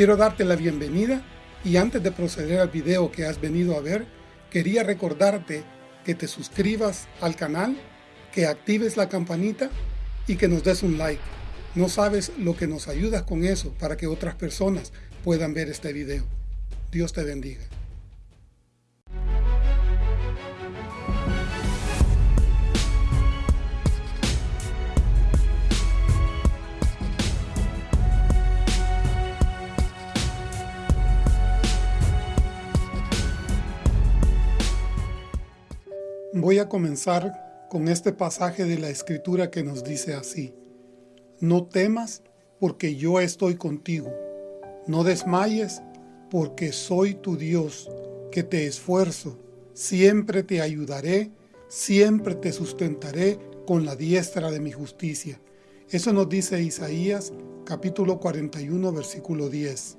Quiero darte la bienvenida y antes de proceder al video que has venido a ver, quería recordarte que te suscribas al canal, que actives la campanita y que nos des un like. No sabes lo que nos ayudas con eso para que otras personas puedan ver este video. Dios te bendiga. Voy a comenzar con este pasaje de la Escritura que nos dice así. No temas porque yo estoy contigo. No desmayes porque soy tu Dios, que te esfuerzo. Siempre te ayudaré, siempre te sustentaré con la diestra de mi justicia. Eso nos dice Isaías capítulo 41 versículo 10.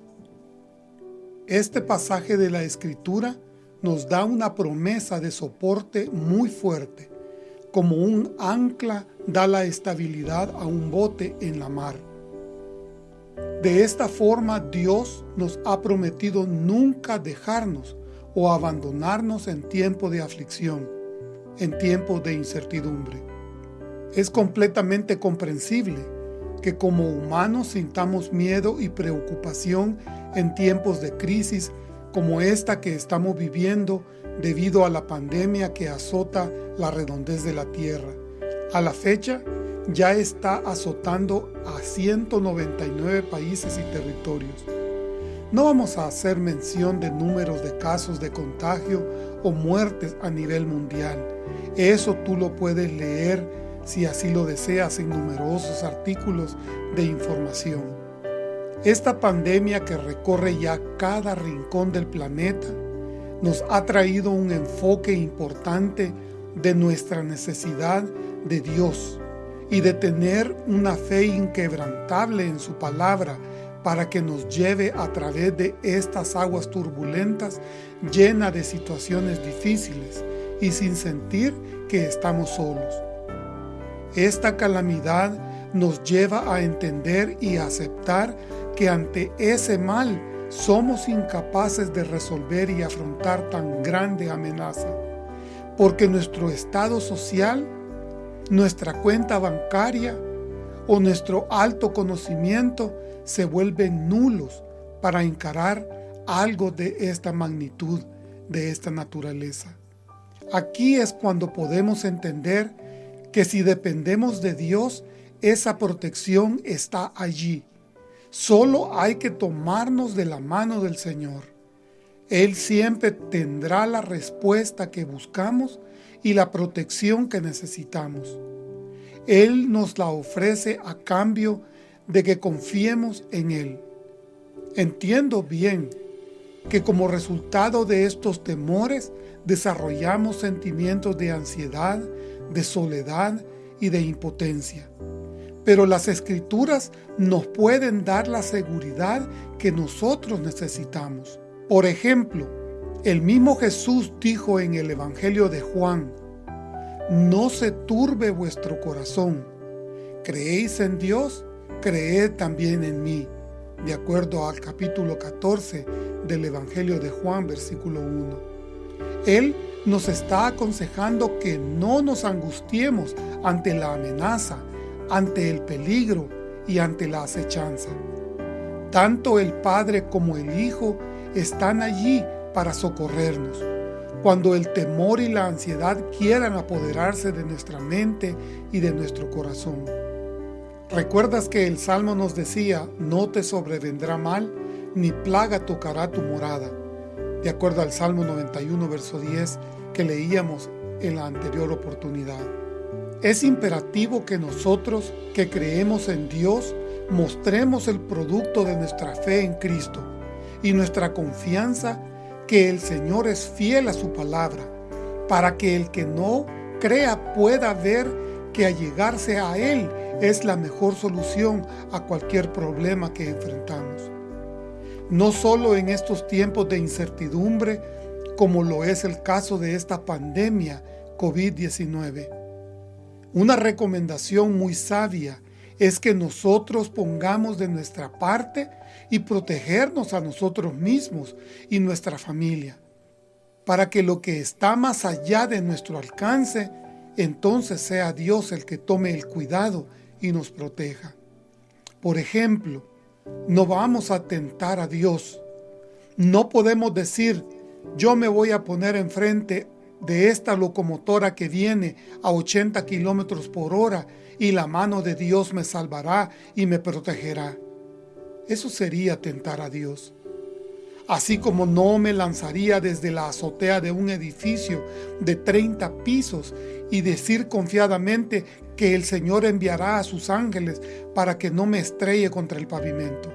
Este pasaje de la Escritura nos da una promesa de soporte muy fuerte, como un ancla da la estabilidad a un bote en la mar. De esta forma Dios nos ha prometido nunca dejarnos o abandonarnos en tiempo de aflicción, en tiempo de incertidumbre. Es completamente comprensible que como humanos sintamos miedo y preocupación en tiempos de crisis como esta que estamos viviendo debido a la pandemia que azota la redondez de la Tierra. A la fecha, ya está azotando a 199 países y territorios. No vamos a hacer mención de números de casos de contagio o muertes a nivel mundial. Eso tú lo puedes leer si así lo deseas en numerosos artículos de información. Esta pandemia que recorre ya cada rincón del planeta nos ha traído un enfoque importante de nuestra necesidad de Dios y de tener una fe inquebrantable en su palabra para que nos lleve a través de estas aguas turbulentas llena de situaciones difíciles y sin sentir que estamos solos. Esta calamidad nos lleva a entender y aceptar que ante ese mal somos incapaces de resolver y afrontar tan grande amenaza, porque nuestro estado social, nuestra cuenta bancaria o nuestro alto conocimiento se vuelven nulos para encarar algo de esta magnitud, de esta naturaleza. Aquí es cuando podemos entender que si dependemos de Dios, esa protección está allí, Solo hay que tomarnos de la mano del Señor. Él siempre tendrá la respuesta que buscamos y la protección que necesitamos. Él nos la ofrece a cambio de que confiemos en Él. Entiendo bien que como resultado de estos temores desarrollamos sentimientos de ansiedad, de soledad y de impotencia. Pero las Escrituras nos pueden dar la seguridad que nosotros necesitamos. Por ejemplo, el mismo Jesús dijo en el Evangelio de Juan, No se turbe vuestro corazón. ¿Creéis en Dios? Creed también en mí. De acuerdo al capítulo 14 del Evangelio de Juan, versículo 1. Él nos está aconsejando que no nos angustiemos ante la amenaza, ante el peligro y ante la acechanza. Tanto el Padre como el Hijo están allí para socorrernos. Cuando el temor y la ansiedad quieran apoderarse de nuestra mente y de nuestro corazón. ¿Recuerdas que el Salmo nos decía, no te sobrevendrá mal, ni plaga tocará tu morada? De acuerdo al Salmo 91, verso 10, que leíamos en la anterior oportunidad. Es imperativo que nosotros, que creemos en Dios, mostremos el producto de nuestra fe en Cristo y nuestra confianza que el Señor es fiel a su palabra, para que el que no crea pueda ver que allegarse a Él es la mejor solución a cualquier problema que enfrentamos. No solo en estos tiempos de incertidumbre, como lo es el caso de esta pandemia COVID-19, una recomendación muy sabia es que nosotros pongamos de nuestra parte y protegernos a nosotros mismos y nuestra familia, para que lo que está más allá de nuestro alcance, entonces sea Dios el que tome el cuidado y nos proteja. Por ejemplo, no vamos a tentar a Dios. No podemos decir, yo me voy a poner enfrente de esta locomotora que viene a 80 kilómetros por hora y la mano de Dios me salvará y me protegerá. Eso sería tentar a Dios. Así como no me lanzaría desde la azotea de un edificio de 30 pisos y decir confiadamente que el Señor enviará a sus ángeles para que no me estrelle contra el pavimento.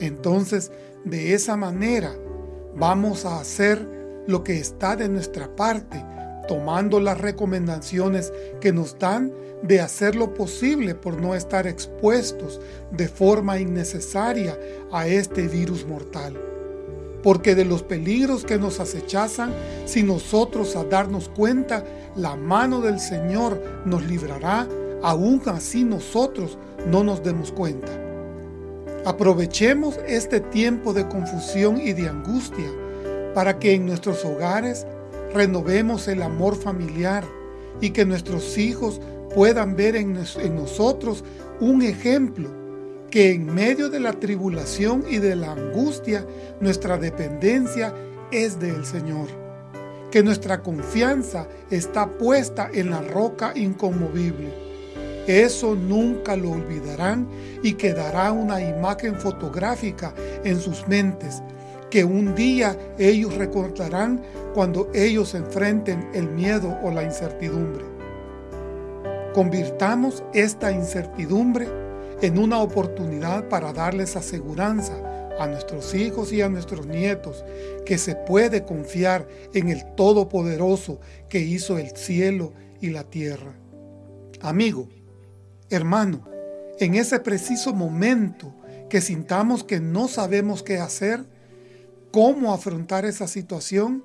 Entonces, de esa manera, vamos a hacer lo que está de nuestra parte, tomando las recomendaciones que nos dan de hacer lo posible por no estar expuestos de forma innecesaria a este virus mortal. Porque de los peligros que nos acechazan, si nosotros a darnos cuenta, la mano del Señor nos librará, aún así nosotros no nos demos cuenta. Aprovechemos este tiempo de confusión y de angustia para que en nuestros hogares renovemos el amor familiar y que nuestros hijos puedan ver en, nosotros un ejemplo que en medio de la tribulación y de la angustia nuestra dependencia es del Señor, que nuestra confianza está puesta en la roca inconmovible. Eso nunca lo olvidarán y quedará una imagen fotográfica en sus mentes que un día ellos recordarán cuando ellos enfrenten el miedo o la incertidumbre. Convirtamos esta incertidumbre en una oportunidad para darles aseguranza a nuestros hijos y a nuestros nietos que se puede confiar en el Todopoderoso que hizo el cielo y la tierra. Amigo, hermano, en ese preciso momento que sintamos que no sabemos qué hacer, cómo afrontar esa situación,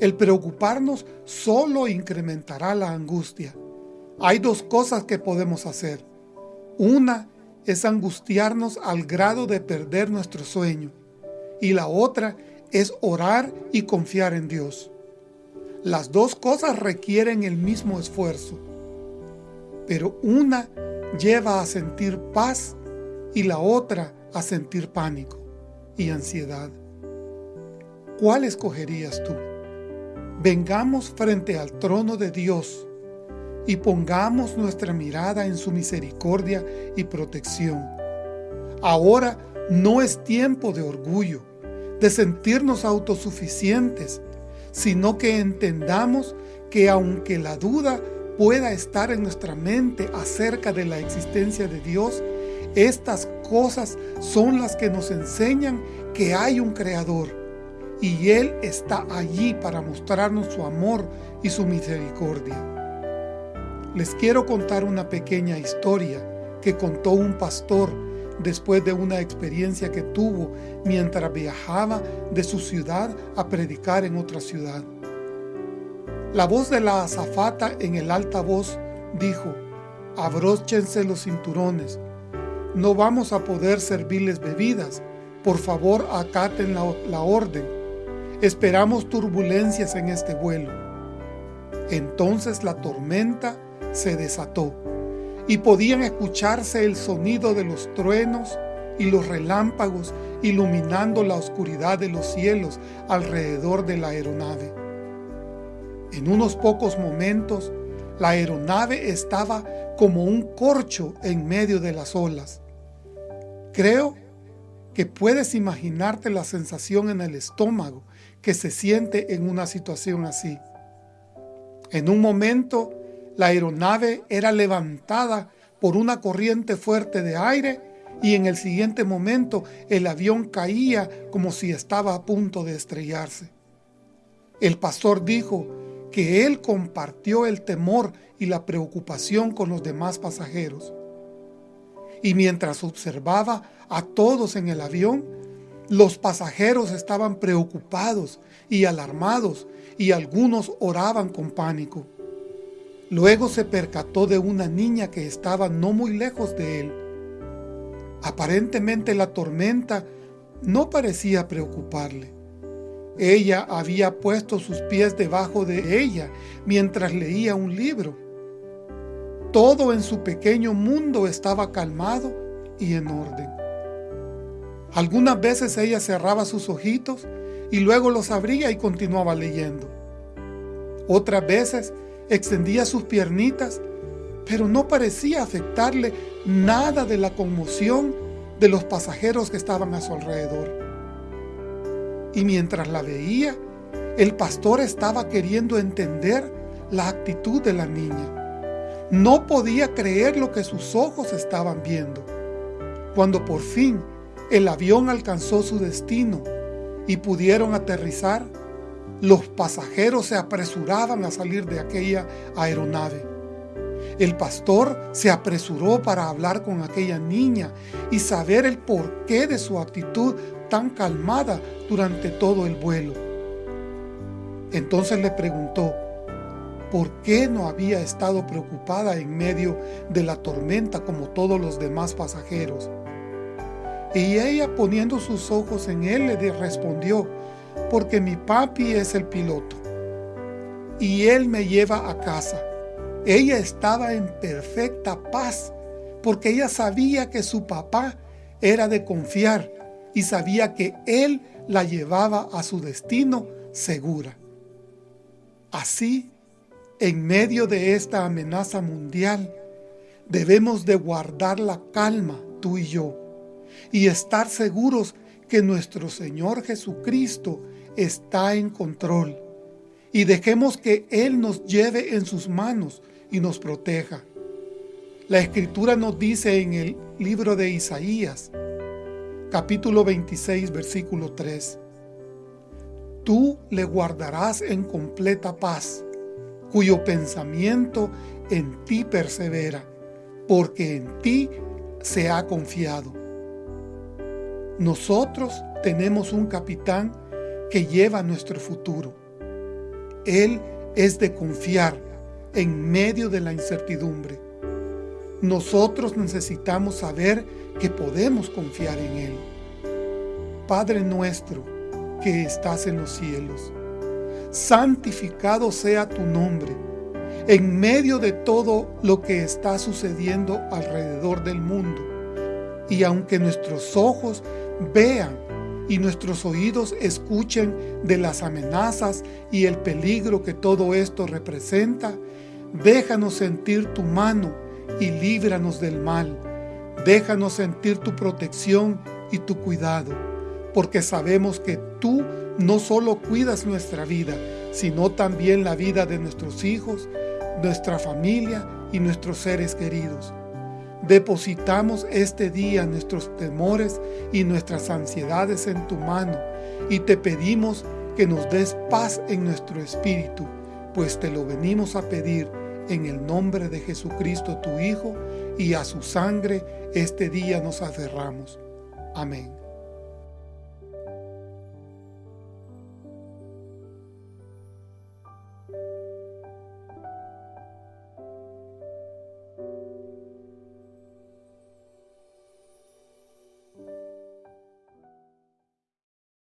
el preocuparnos solo incrementará la angustia. Hay dos cosas que podemos hacer. Una es angustiarnos al grado de perder nuestro sueño y la otra es orar y confiar en Dios. Las dos cosas requieren el mismo esfuerzo, pero una lleva a sentir paz y la otra a sentir pánico y ansiedad. ¿Cuál escogerías tú? Vengamos frente al trono de Dios y pongamos nuestra mirada en su misericordia y protección. Ahora no es tiempo de orgullo, de sentirnos autosuficientes, sino que entendamos que aunque la duda pueda estar en nuestra mente acerca de la existencia de Dios, estas cosas son las que nos enseñan que hay un Creador y Él está allí para mostrarnos su amor y su misericordia. Les quiero contar una pequeña historia que contó un pastor después de una experiencia que tuvo mientras viajaba de su ciudad a predicar en otra ciudad. La voz de la azafata en el altavoz dijo, abróchense los cinturones, no vamos a poder servirles bebidas, por favor acaten la, la orden Esperamos turbulencias en este vuelo. Entonces la tormenta se desató y podían escucharse el sonido de los truenos y los relámpagos iluminando la oscuridad de los cielos alrededor de la aeronave. En unos pocos momentos, la aeronave estaba como un corcho en medio de las olas. Creo que puedes imaginarte la sensación en el estómago que se siente en una situación así. En un momento, la aeronave era levantada por una corriente fuerte de aire y en el siguiente momento el avión caía como si estaba a punto de estrellarse. El pastor dijo que él compartió el temor y la preocupación con los demás pasajeros. Y mientras observaba a todos en el avión, los pasajeros estaban preocupados y alarmados y algunos oraban con pánico. Luego se percató de una niña que estaba no muy lejos de él. Aparentemente la tormenta no parecía preocuparle. Ella había puesto sus pies debajo de ella mientras leía un libro. Todo en su pequeño mundo estaba calmado y en orden. Algunas veces ella cerraba sus ojitos y luego los abría y continuaba leyendo. Otras veces extendía sus piernitas, pero no parecía afectarle nada de la conmoción de los pasajeros que estaban a su alrededor. Y mientras la veía, el pastor estaba queriendo entender la actitud de la niña. No podía creer lo que sus ojos estaban viendo. Cuando por fin el avión alcanzó su destino y pudieron aterrizar, los pasajeros se apresuraban a salir de aquella aeronave. El pastor se apresuró para hablar con aquella niña y saber el porqué de su actitud tan calmada durante todo el vuelo. Entonces le preguntó, ¿por qué no había estado preocupada en medio de la tormenta como todos los demás pasajeros? Y ella poniendo sus ojos en él le respondió, porque mi papi es el piloto y él me lleva a casa. Ella estaba en perfecta paz porque ella sabía que su papá era de confiar y sabía que él la llevaba a su destino segura. Así, en medio de esta amenaza mundial, debemos de guardar la calma, tú y yo, y estar seguros que nuestro Señor Jesucristo está en control y dejemos que Él nos lleve en sus manos y nos proteja. La Escritura nos dice en el libro de Isaías, capítulo 26, versículo 3, Tú le guardarás en completa paz, cuyo pensamiento en ti persevera, porque en ti se ha confiado. Nosotros tenemos un capitán que lleva nuestro futuro. Él es de confiar en medio de la incertidumbre. Nosotros necesitamos saber que podemos confiar en Él. Padre nuestro que estás en los cielos, santificado sea tu nombre en medio de todo lo que está sucediendo alrededor del mundo. Y aunque nuestros ojos vean y nuestros oídos escuchen de las amenazas y el peligro que todo esto representa, déjanos sentir tu mano y líbranos del mal. Déjanos sentir tu protección y tu cuidado, porque sabemos que tú no solo cuidas nuestra vida, sino también la vida de nuestros hijos, nuestra familia y nuestros seres queridos. Depositamos este día nuestros temores y nuestras ansiedades en tu mano y te pedimos que nos des paz en nuestro espíritu, pues te lo venimos a pedir en el nombre de Jesucristo tu Hijo y a su sangre este día nos aferramos. Amén.